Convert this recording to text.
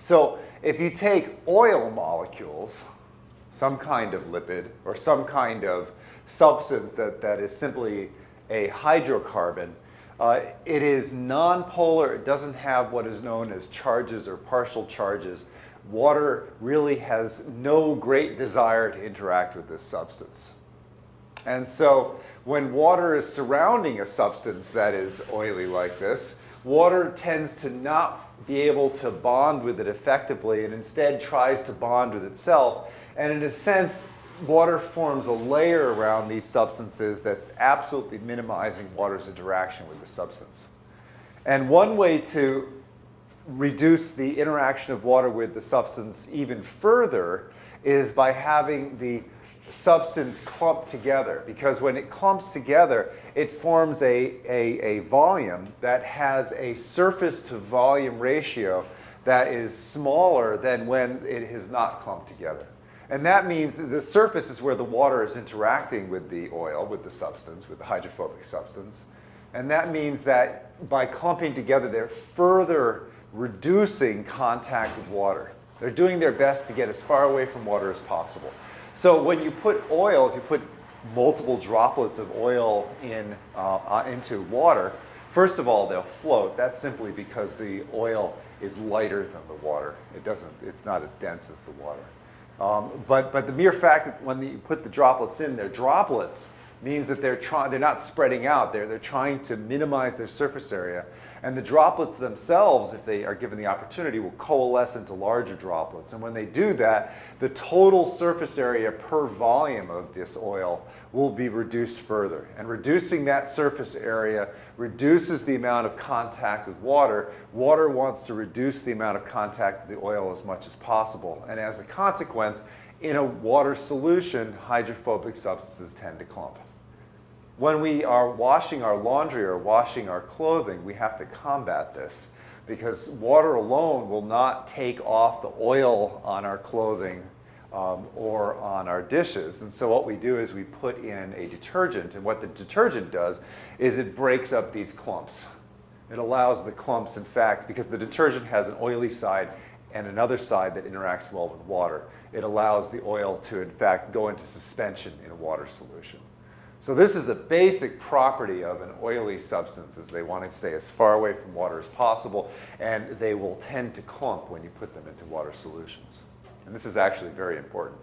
So if you take oil molecules, some kind of lipid or some kind of substance that, that is simply a hydrocarbon, uh, it is nonpolar. It doesn't have what is known as charges or partial charges. Water really has no great desire to interact with this substance. And so when water is surrounding a substance that is oily like this, water tends to not be able to bond with it effectively and instead tries to bond with itself. And in a sense, water forms a layer around these substances that's absolutely minimizing water's interaction with the substance. And one way to reduce the interaction of water with the substance even further is by having the substance clump together because when it clumps together, it forms a, a, a volume that has a surface to volume ratio that is smaller than when it is not clumped together. And that means that the surface is where the water is interacting with the oil, with the substance, with the hydrophobic substance. And that means that by clumping together, they're further reducing contact with water. They're doing their best to get as far away from water as possible. So when you put oil, if you put multiple droplets of oil in, uh, uh, into water, first of all, they'll float. That's simply because the oil is lighter than the water. It doesn't, it's not as dense as the water. Um, but, but the mere fact that when you put the droplets in, they're droplets, means that they're, trying, they're not spreading out. They're, they're trying to minimize their surface area. And the droplets themselves, if they are given the opportunity, will coalesce into larger droplets. And when they do that, the total surface area per volume of this oil will be reduced further. And reducing that surface area reduces the amount of contact with water. Water wants to reduce the amount of contact with the oil as much as possible. And as a consequence, in a water solution, hydrophobic substances tend to clump. When we are washing our laundry or washing our clothing, we have to combat this because water alone will not take off the oil on our clothing um, or on our dishes. And so what we do is we put in a detergent, and what the detergent does is it breaks up these clumps. It allows the clumps, in fact, because the detergent has an oily side and another side that interacts well with water, it allows the oil to, in fact, go into suspension in a water solution. So this is a basic property of an oily substance is they want to stay as far away from water as possible and they will tend to clump when you put them into water solutions. And this is actually very important.